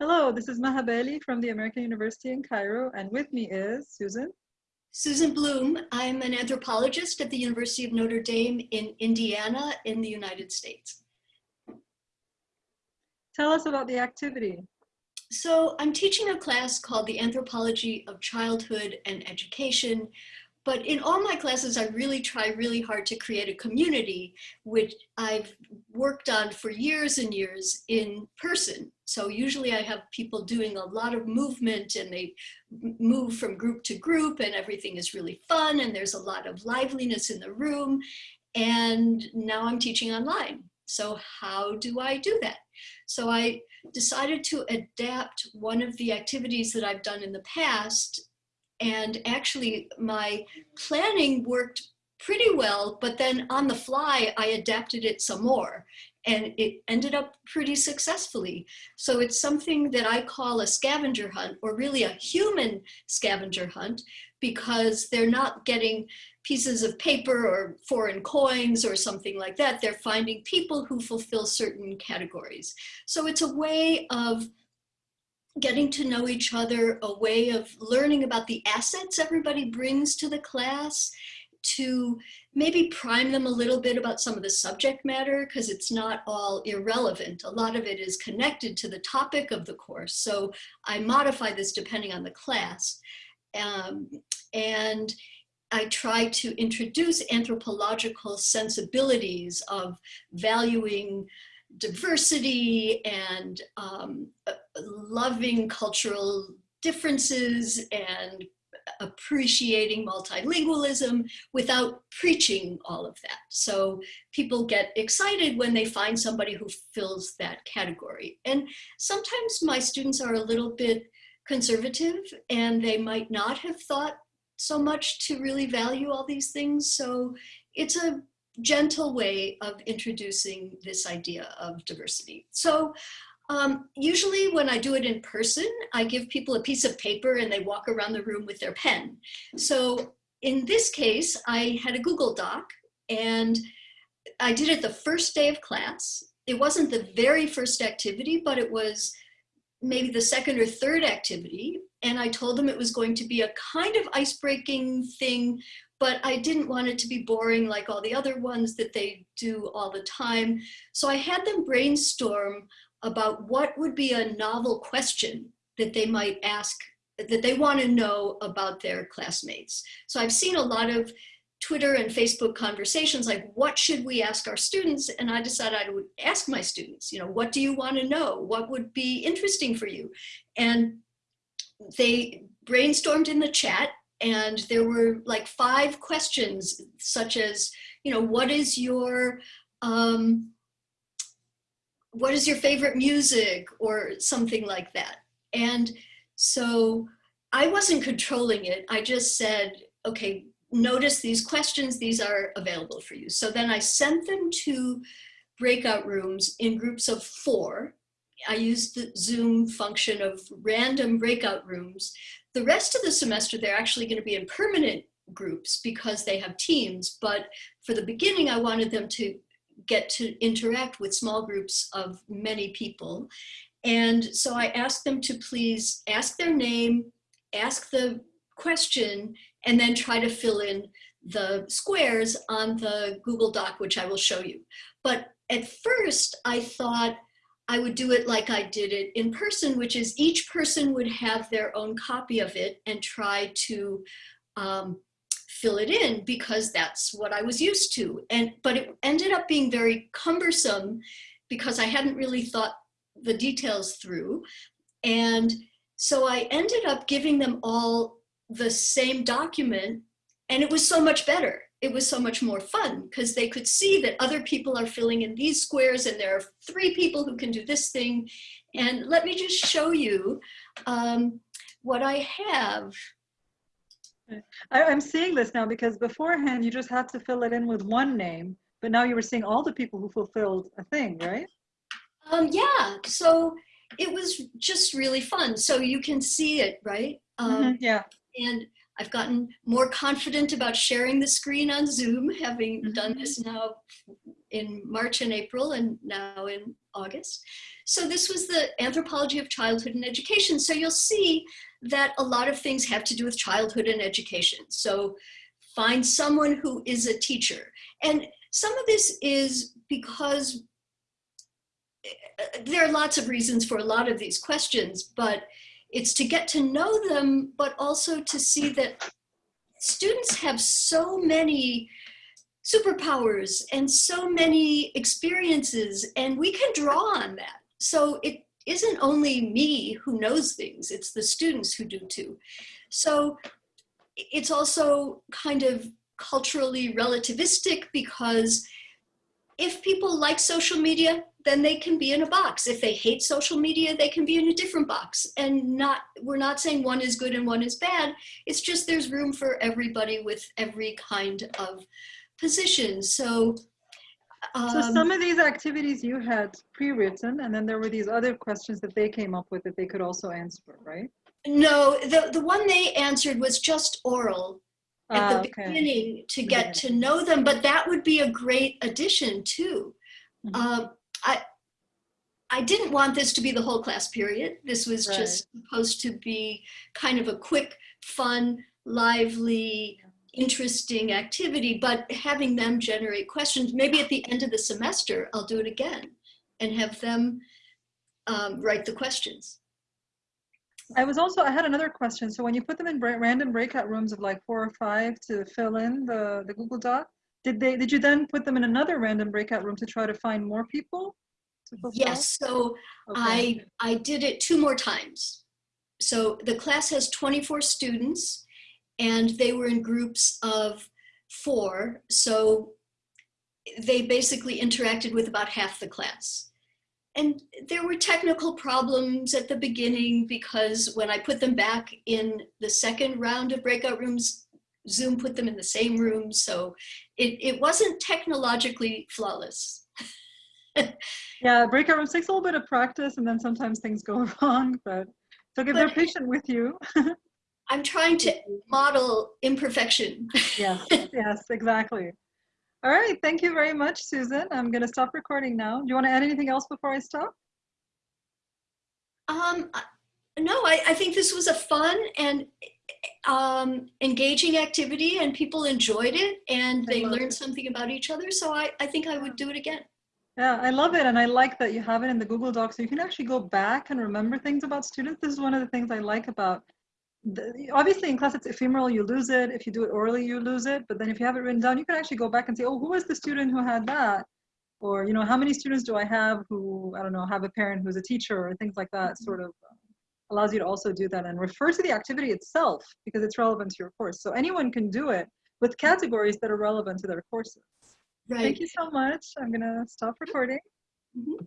Hello, this is Maha Bali from the American University in Cairo, and with me is Susan. Susan Blum. I'm an anthropologist at the University of Notre Dame in Indiana in the United States. Tell us about the activity. So I'm teaching a class called the Anthropology of Childhood and Education, but in all my classes, I really try really hard to create a community, which I've worked on for years and years in person. So usually I have people doing a lot of movement and they move from group to group and everything is really fun and there's a lot of liveliness in the room. And now I'm teaching online. So how do I do that? So I decided to adapt one of the activities that I've done in the past and actually my planning worked pretty well, but then on the fly, I adapted it some more and it ended up pretty successfully. So it's something that I call a scavenger hunt or really a human scavenger hunt because they're not getting pieces of paper or foreign coins or something like that. They're finding people who fulfill certain categories. So it's a way of getting to know each other, a way of learning about the assets everybody brings to the class, to maybe prime them a little bit about some of the subject matter because it's not all irrelevant. A lot of it is connected to the topic of the course. So I modify this depending on the class. Um, and I try to introduce anthropological sensibilities of valuing diversity and um, uh, loving cultural differences and appreciating multilingualism without preaching all of that. So people get excited when they find somebody who fills that category. And sometimes my students are a little bit conservative and they might not have thought so much to really value all these things. So it's a gentle way of introducing this idea of diversity. So um, usually when I do it in person, I give people a piece of paper and they walk around the room with their pen. So in this case, I had a Google Doc and I did it the first day of class. It wasn't the very first activity, but it was maybe the second or third activity. And I told them it was going to be a kind of ice-breaking thing but I didn't want it to be boring like all the other ones that they do all the time. So I had them brainstorm about what would be a novel question that they might ask, that they want to know about their classmates. So I've seen a lot of Twitter and Facebook conversations like, what should we ask our students? And I decided I would ask my students, you know, what do you want to know? What would be interesting for you? And they brainstormed in the chat and there were like five questions such as you know what is your um, what is your favorite music or something like that. And so I wasn't controlling it I just said okay notice these questions these are available for you. So then I sent them to breakout rooms in groups of four I used the Zoom function of random breakout rooms the rest of the semester, they're actually going to be in permanent groups because they have teams. But for the beginning, I wanted them to get to interact with small groups of many people. And so I asked them to please ask their name, ask the question, and then try to fill in the squares on the Google Doc, which I will show you. But at first I thought, I would do it like I did it in person, which is each person would have their own copy of it and try to um, fill it in because that's what I was used to. And But it ended up being very cumbersome because I hadn't really thought the details through. And so I ended up giving them all the same document and it was so much better it was so much more fun because they could see that other people are filling in these squares and there are three people who can do this thing. And let me just show you um, what I have. I, am seeing this now because beforehand you just had to fill it in with one name, but now you were seeing all the people who fulfilled a thing, right? Um, yeah, so it was just really fun. So you can see it, right? Um, mm -hmm, yeah. And I've gotten more confident about sharing the screen on Zoom, having mm -hmm. done this now in March and April and now in August. So this was the anthropology of childhood and education. So you'll see that a lot of things have to do with childhood and education. So find someone who is a teacher. And some of this is because eh, there are lots of reasons for a lot of these questions, but it's to get to know them, but also to see that students have so many superpowers and so many experiences and we can draw on that. So it isn't only me who knows things, it's the students who do too. So it's also kind of culturally relativistic because if people like social media, then they can be in a box. If they hate social media, they can be in a different box. And not we're not saying one is good and one is bad. It's just there's room for everybody with every kind of position. So um, So some of these activities you had pre-written and then there were these other questions that they came up with that they could also answer, right? no, the, the one they answered was just oral at Ah, the okay. beginning to get to know them, but that would be a great addition too. Mhm. Um, I, I didn't want this to be the whole class period. This was Right. just supposed to be kind of a quick, fun, lively, interesting activity, but having them generate questions, maybe at the end of the semester, I'll do it again and have them um, write the questions. I was also, I had another question. So when you put them in random breakout rooms of like four or five to fill in the, the Google Doc, did they, did you then put them in another random breakout room to try to find more people? Yes, so Okay. I, I did it two more times. So the class has 24 students and they were in groups of four. So they basically interacted with about half the class. And there were technical problems at the beginning because when I put them back in the second round of breakout rooms, Zoom put them in the same room. So it, it wasn't technologically flawless. Yeah, breakout rooms takes a little bit of practice and then sometimes things go wrong, but so if they're patient with you. I'm trying to model imperfection. Yes, yes, exactly. All right, thank you very much, Susan. I'm going to stop recording now. Do you want to add anything else before I stop? Um, no, I, I think this was a fun and um, engaging activity and people enjoyed it and they learned it. something about each other. So I, I think I would do it again. Yeah, I love it. And I like that you have it in the Google Docs so you can actually go back and remember things about students. This is one of the things I like about the, obviously in class it's ephemeral, you lose it. If you do it orally, you lose it. But then if you have it written down, you can actually go back and say, oh, who was the student who had that? Or, you know, how many students do I have who, I don't know, have a parent who's a teacher or things like that sort of um, allows you to also do that and refer to the activity itself because it's relevant to your course. So anyone can do it with categories that are relevant to their courses. Right. Thank you so much. I'm going to stop recording. Mhm.